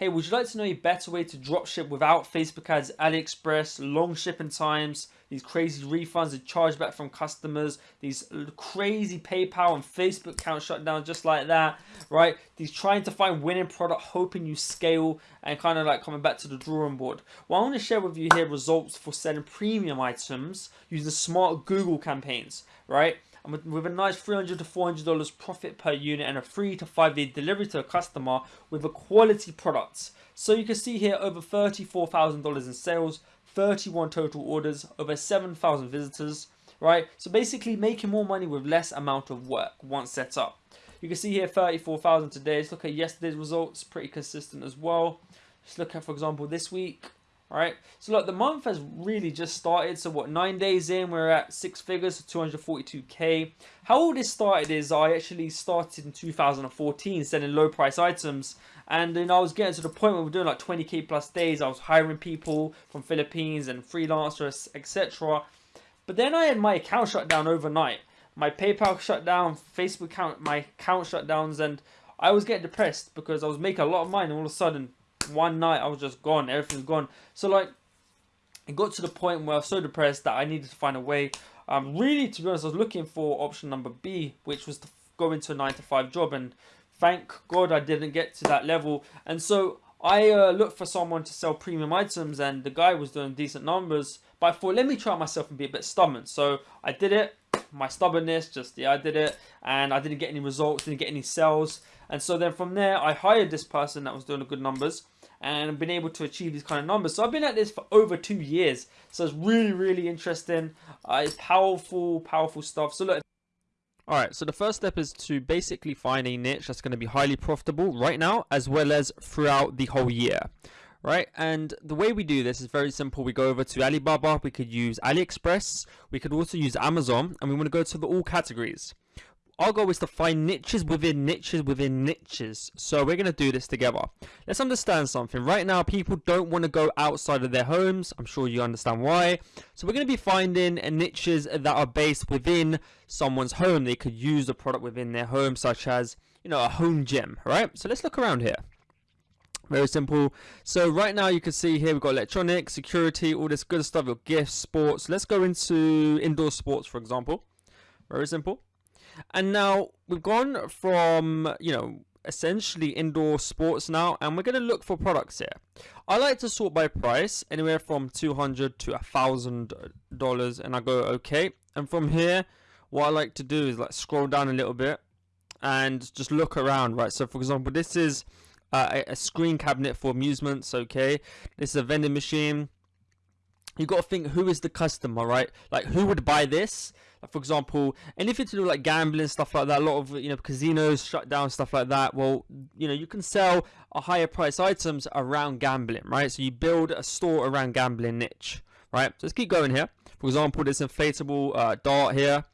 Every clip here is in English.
hey, would you like to know a better way to dropship without Facebook ads, AliExpress, long shipping times, these crazy refunds and chargeback from customers, these crazy PayPal and Facebook account shutdowns just like that, right? These trying to find winning product, hoping you scale and kind of like coming back to the drawing board. Well, I want to share with you here results for selling premium items using smart Google campaigns, right? And with, with a nice 300 to 400 dollars profit per unit and a three to five day delivery to a customer with a quality product. So you can see here over 34,000 dollars in sales 31 total orders over 7,000 visitors right? So basically making more money with less amount of work once set up. You can see here 34,000 today. Let's look at yesterday's results pretty consistent as well. Let's look at for example this week right? So look, the month has really just started. So what, nine days in, we're at six figures, so 242k. How all this started is I actually started in 2014 selling low price items. And then I was getting to the point where we're doing like 20k plus days. I was hiring people from Philippines and freelancers, etc. But then I had my account shut down overnight. My PayPal shut down, Facebook account, my account shut downs, and I was getting depressed because I was making a lot of money and all of a sudden one night I was just gone. Everything's gone. So like, it got to the point where I was so depressed that I needed to find a way. Um, really, to be honest, I was looking for option number B, which was to go into a nine to five job. And thank God I didn't get to that level. And so I uh, looked for someone to sell premium items, and the guy was doing decent numbers. But I thought, let me try myself and be a bit stubborn. So I did it. My stubbornness, just yeah, I did it, and I didn't get any results, didn't get any sales. And so then from there, I hired this person that was doing good numbers and been able to achieve these kind of numbers. So I've been at this for over two years. So it's really, really interesting. Uh, it's powerful, powerful stuff. So look. Alright, so the first step is to basically find a niche that's going to be highly profitable right now as well as throughout the whole year. Right, and the way we do this is very simple. We go over to Alibaba, we could use AliExpress, we could also use Amazon, and we want to go to the all categories. Our goal is to find niches within niches within niches. So we're going to do this together. Let's understand something. Right now, people don't want to go outside of their homes. I'm sure you understand why. So we're going to be finding niches that are based within someone's home. They could use a product within their home, such as, you know, a home gym, right? So let's look around here. Very simple. So right now you can see here we've got electronics, security, all this good stuff, your gifts, sports. Let's go into indoor sports, for example. Very simple. And now we've gone from, you know, essentially indoor sports now and we're going to look for products here. I like to sort by price anywhere from 200 to a thousand dollars and i go okay. And from here what i like to do is like scroll down a little bit and just look around right? So for example this is uh, a screen cabinet for amusements okay? This is a vending machine. You got to think who is the customer right? Like who would buy this like for example anything to do like gambling stuff like that a lot of you know casinos shut down stuff like that well you know you can sell a higher price items around gambling right so you build a store around gambling niche right so let's keep going here for example this inflatable uh, dart here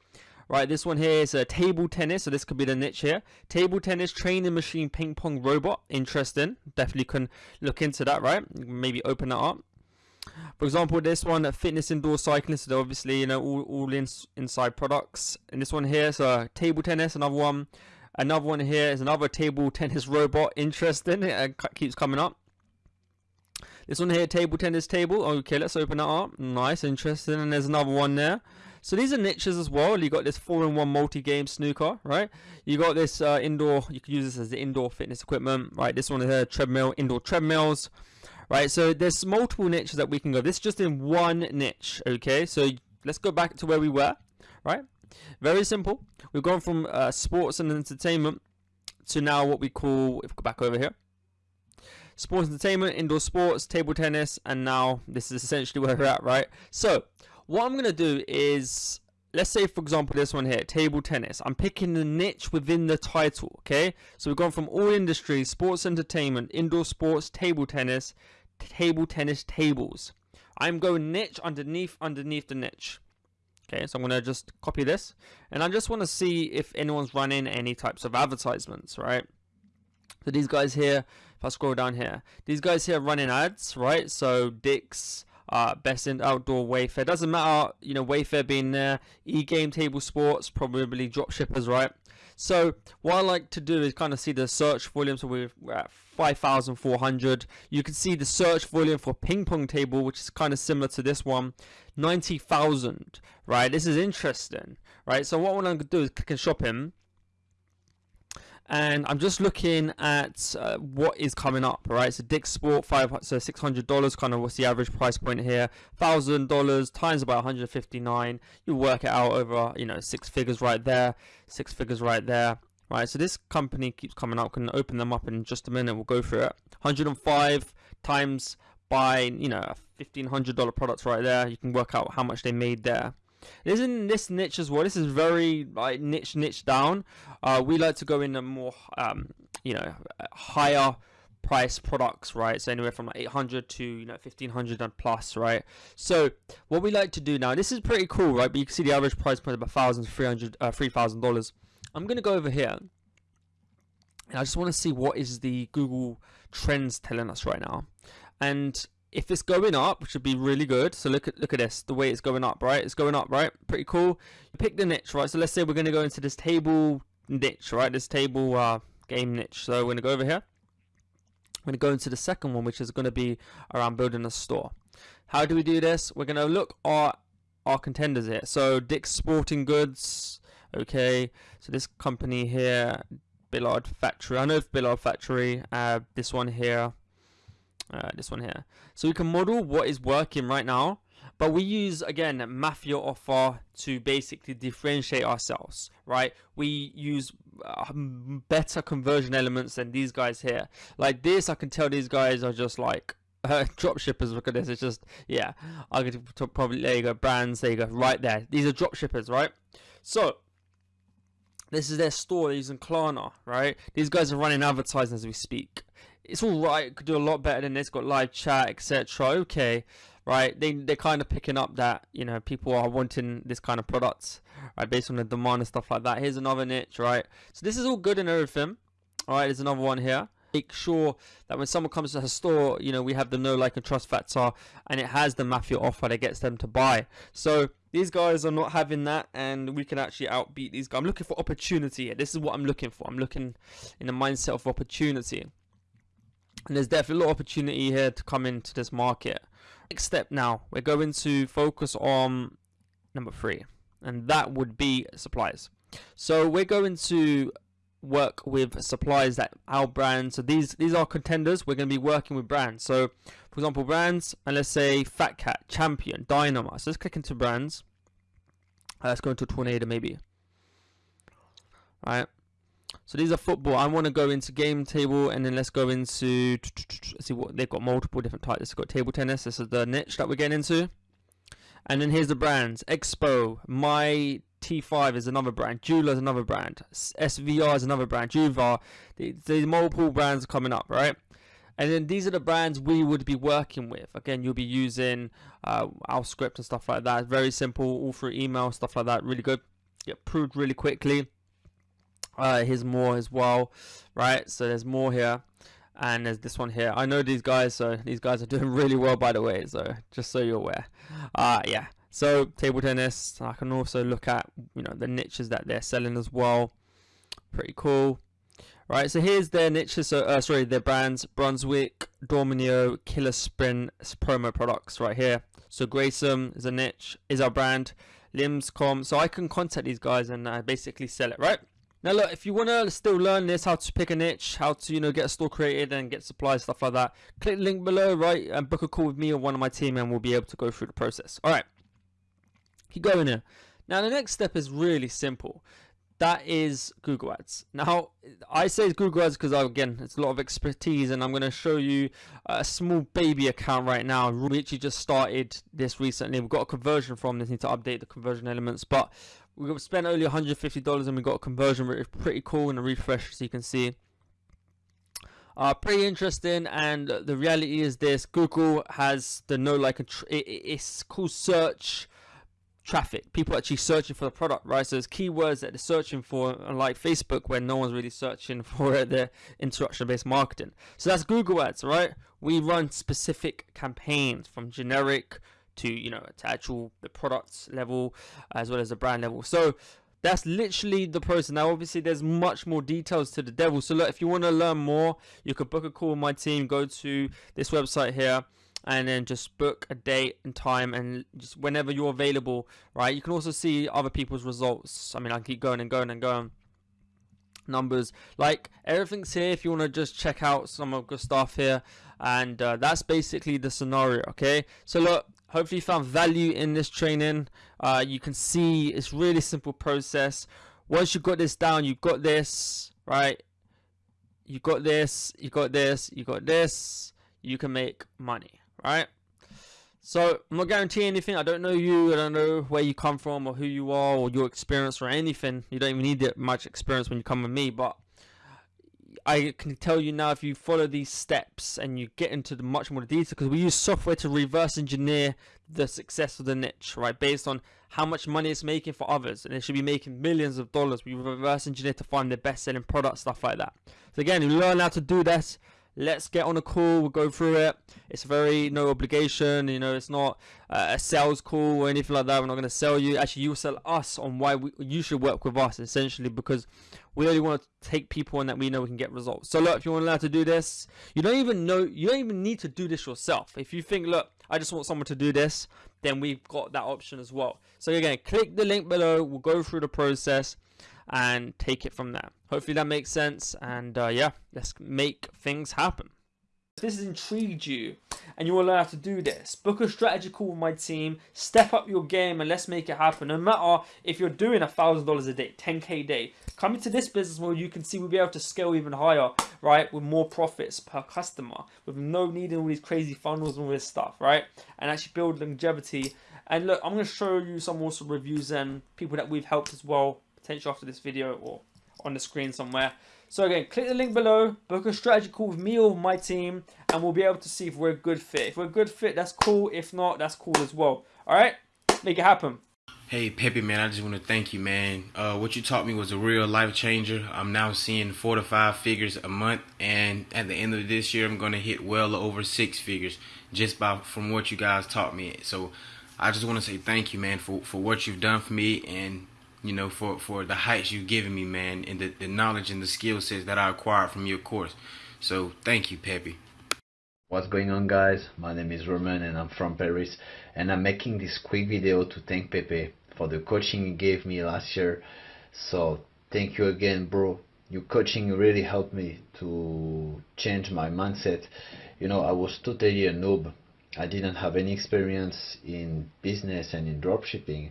Right, this one here is a table tennis, so this could be the niche here. Table tennis, training machine, ping pong robot. Interesting. Definitely can look into that, right? Maybe open that up. For example, this one, fitness indoor cycling, so obviously, you know, all, all in, inside products. And this one here is a table tennis, another one. Another one here is another table tennis robot. Interesting, it keeps coming up. This one here, table tennis table. Okay, let's open that up. Nice, interesting. And there's another one there. So these are niches as well. You got this four-in-one multi-game snooker, right? You got this uh, indoor. You could use this as the indoor fitness equipment, right? This one is a treadmill, indoor treadmills right? So there's multiple niches that we can go. This is just in one niche, okay? So let's go back to where we were, right? Very simple. We've gone from uh, sports and entertainment to now what we call, if we go back over here, sports entertainment, indoor sports, table tennis, and now this is essentially where we're at, right? So what I'm going to do is let's say for example this one here table tennis i'm picking the niche within the title okay so we've gone from all industries sports entertainment indoor sports table tennis table tennis tables i'm going niche underneath underneath the niche okay so i'm going to just copy this and i just want to see if anyone's running any types of advertisements right so these guys here if i scroll down here these guys here running ads right so dick's uh, best in outdoor Wayfair. Doesn't matter, you know, Wayfair being there. E-game table sports, probably drop shippers, right? So what I like to do is kind of see the search volume. So we're, we're at 5,400. You can see the search volume for ping pong table, which is kind of similar to this one, 90,000, right? This is interesting, right? So what I'm going to do is click and shopping and I'm just looking at uh, what is coming up. Right, so Dick's Sport five, so six hundred dollars. Kind of what's the average price point here? Thousand dollars times about 159. You work it out over you know six figures right there, six figures right there. Right, so this company keeps coming up. Can open them up in just a minute. We'll go through it. 105 times by you know $1500 products right there. You can work out how much they made there. Isn't this niche as well? This is very like niche niche down. Uh, we like to go in a more um, you know higher price products, right? So anywhere from like 800 to you know 1500 and plus, right? So what we like to do now, this is pretty cool, right? But you can see the average price point about thousand, three hundred, uh, three thousand dollars. I'm gonna go over here, and I just want to see what is the Google Trends telling us right now, and if it's going up, which would be really good. So look at look at this, the way it's going up, right? It's going up, right? Pretty cool. You pick the niche, right? So let's say we're going to go into this table niche, right? This table uh, game niche. So we're going to go over here. I'm going to go into the second one, which is going to be around building a store. How do we do this? We're going to look at our contenders here. So Dick's Sporting Goods, okay. So this company here, Billiard Factory. I know Billiard Factory. Uh, this one here, uh, this one here. So we can model what is working right now, but we use again Mafia offer to basically differentiate ourselves, right? We use uh, better conversion elements than these guys here. Like this, I can tell these guys are just like uh, drop shippers. Look at this. It's just yeah. I could probably there you go brands. There you go. Right there. These are drop shippers, right? So this is their store. They're using Klarna, right? These guys are running advertising as we speak it's all right. Could do a lot better than this. Got live chat, etc. Okay, right? They they're kind of picking up that you know people are wanting this kind of products, right? Based on the demand and stuff like that. Here's another niche, right? So this is all good and everything. All right, there's another one here. Make sure that when someone comes to the store, you know we have the no like and trust factor, and it has the mafia offer that gets them to buy. So these guys are not having that, and we can actually outbeat these guys. I'm looking for opportunity here. This is what I'm looking for. I'm looking in the mindset of opportunity. And there's definitely a lot of opportunity here to come into this market. Next step now, we're going to focus on number three, and that would be suppliers. So we're going to work with suppliers that our brands. So these these are contenders. We're going to be working with brands. So for example, brands, and let's say Fat Cat, Champion, Dynamite. So let's click into brands. Uh, let's go into Tornado maybe. All right. So these are football. I want to go into game table and then let's go into see what they've got multiple different types. It's got table tennis. This is the niche that we're getting into. And then here's the brands. Expo, My T5 is another brand. JOOLA is another brand. SVR is another brand. Juva. The, the multiple brands coming up, right? And then these are the brands we would be working with. Again, you'll be using uh, our script and stuff like that. Very simple, all through email, stuff like that. Really good. Get approved really quickly. Uh, here's more as well, right? So there's more here, and there's this one here. I know these guys, so these guys are doing really well, by the way. So just so you're aware. Uh, yeah. So table tennis. I can also look at you know the niches that they're selling as well. Pretty cool. Right, so here's their niches, so, uh, sorry, their brands, Brunswick, Dorminio, Killerspin promo products right here. So Grayson is a niche, is our brand, Limscom, so I can contact these guys and uh, basically sell it, right? Now look, if you want to still learn this, how to pick a niche, how to, you know, get a store created and get supplies, stuff like that, click the link below, right, and book a call with me or one of my team and we'll be able to go through the process. Alright, keep going here. Now the next step is really simple. That is Google Ads. Now, I say Google Ads because, again, it's a lot of expertise and I'm going to show you a small baby account right now. We actually just started this recently. We've got a conversion from this, need to update the conversion elements, but we spent only $150 and we got a conversion rate pretty cool and a refresh as you can see. Uh, pretty interesting and the reality is this. Google has the no like it, it's called search traffic. People actually searching for the product right? So there's keywords that they're searching for unlike Facebook where no one's really searching for the interaction based marketing. So that's Google ads right? We run specific campaigns from generic to you know to actual the products level as well as the brand level so that's literally the process. Now, obviously, there's much more details to the devil. So, look, if you want to learn more, you could book a call with my team. Go to this website here and then just book a date and time and just whenever you're available, right? You can also see other people's results. I mean, I keep going and going and going. Numbers, like everything's here if you want to just check out some of the stuff here, and uh, that's basically the scenario. Okay, so look, hopefully you found value in this training. Uh, you can see it's really simple process. Once you've got this down, you've got this, right? You got this, you got this, you got this. You can make money right? So I'm not guaranteeing anything. I don't know you. I don't know where you come from or who you are or your experience or anything. You don't even need that much experience when you come with me. But I can tell you now if you follow these steps and you get into the much more detail because we use software to reverse engineer the success of the niche, right? Based on how much money it's making for others, and it should be making millions of dollars. We reverse engineer to find the best selling product, stuff like that. So again, you learn how to do this let's get on a call we'll go through it. It's very no obligation you know it's not uh, a sales call or anything like that we're not going to sell you. Actually you'll sell us on why we, you should work with us essentially because we only want to take people on that we know we can get results. So look if you want to learn to do this you don't even know you don't even need to do this yourself. If you think look i just want someone to do this then we've got that option as well. So again click the link below we'll go through the process and take it from there. Hopefully that makes sense. And uh, yeah, let's make things happen. If this has intrigued you and you to learn how to do this, book a strategy call with my team, step up your game and let's make it happen. No matter if you're doing a thousand dollars a day, 10k a day, come into this business model, you can see we'll be able to scale even higher, right? With more profits per customer, with no needing all these crazy funnels and all this stuff, right? And actually build longevity. And look, I'm going to show you some also reviews and people that we've helped as well potentially after this video or on the screen somewhere. So again, click the link below, book a strategy call with me or my team, and we'll be able to see if we're a good fit. If we're a good fit, that's cool. If not, that's cool as well. All right, make it happen. Hey Pepe, man, I just want to thank you, man. Uh, what you taught me was a real life changer. I'm now seeing four to five figures a month, and at the end of this year, I'm gonna hit well over six figures just by from what you guys taught me. So I just want to say thank you, man, for for what you've done for me and you know, for, for the heights you've given me, man, and the, the knowledge and the skill sets that I acquired from your course. So thank you, Pepe. What's going on guys? My name is Roman and I'm from Paris and I'm making this quick video to thank Pepe for the coaching he gave me last year. So thank you again bro. Your coaching really helped me to change my mindset. You know, I was totally a noob. I didn't have any experience in business and in dropshipping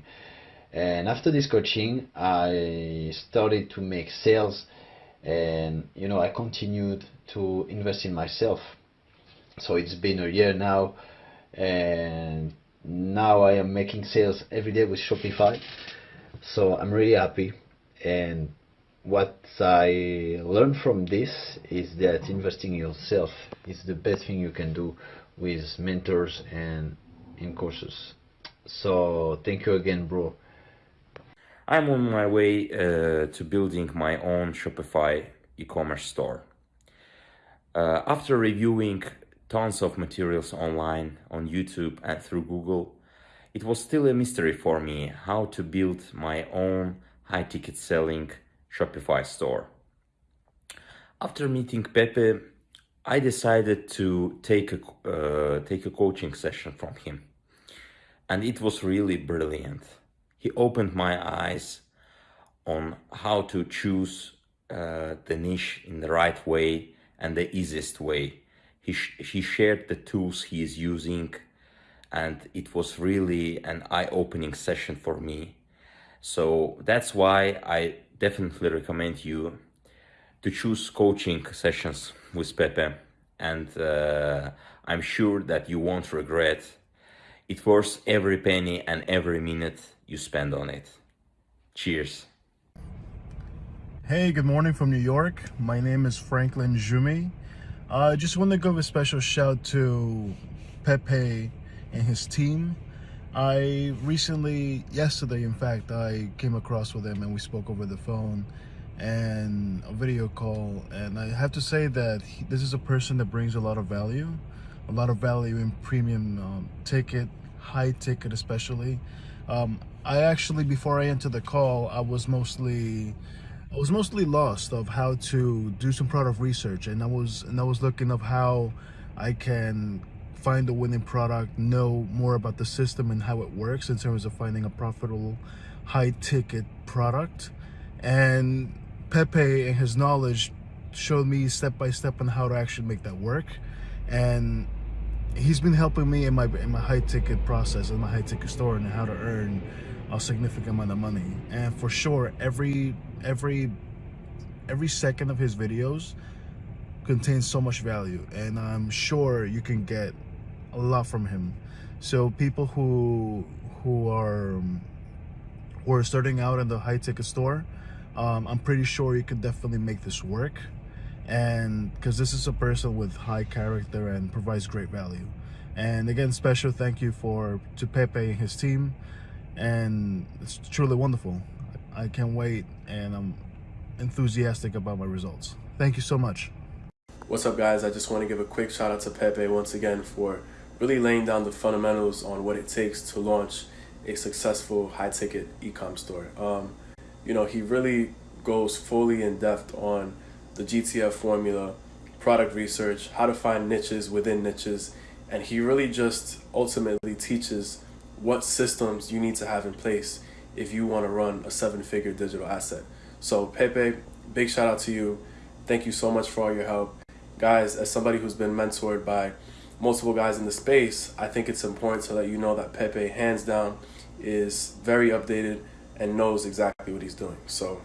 and after this coaching I started to make sales and you know I continued to invest in myself. So it's been a year now and now I am making sales every day with Shopify. So I'm really happy. And what I learned from this is that investing in yourself is the best thing you can do with mentors and in courses so thank you again bro I'm on my way uh, to building my own Shopify e-commerce store. Uh, after reviewing tons of materials online, on YouTube and through Google, it was still a mystery for me how to build my own high-ticket selling Shopify store. After meeting Pepe, I decided to take a, uh, take a coaching session from him. And it was really brilliant he opened my eyes on how to choose uh, the niche in the right way and the easiest way. He, sh he shared the tools he is using and it was really an eye-opening session for me. So that's why I definitely recommend you to choose coaching sessions with Pepe and uh, I'm sure that you won't regret. It worth every penny and every minute you spend on it. Cheers. Hey, good morning from New York. My name is Franklin Jumi. I uh, just want to give a special shout to Pepe and his team. I recently, yesterday in fact, I came across with him and we spoke over the phone and a video call and I have to say that he, this is a person that brings a lot of value, a lot of value in premium um, ticket, high ticket especially. Um, I actually, before I entered the call, I was mostly, I was mostly lost of how to do some product research, and I was and I was looking of how I can find a winning product, know more about the system and how it works in terms of finding a profitable, high ticket product, and Pepe and his knowledge showed me step by step on how to actually make that work, and he's been helping me in my in my high ticket process in my high ticket store and how to earn a significant amount of money. And for sure every every every second of his videos contains so much value and i'm sure you can get a lot from him. So people who who are who are starting out in the high ticket store um, i'm pretty sure you could definitely make this work and because this is a person with high character and provides great value. And again special thank you for to pepe and his team. And it's truly wonderful. I can't wait and i'm enthusiastic about my results. Thank you so much. What's up guys? I just want to give a quick shout out to pepe once again for really laying down the fundamentals on what it takes to launch a successful high ticket e-com store. Um, you know he really goes fully in depth on the GTF formula, product research, how to find niches within niches, and he really just ultimately teaches what systems you need to have in place if you want to run a seven-figure digital asset. So Pepe, big shout out to you. Thank you so much for all your help. Guys, as somebody who's been mentored by multiple guys in the space, I think it's important to let you know that Pepe, hands down, is very updated and knows exactly what he's doing. So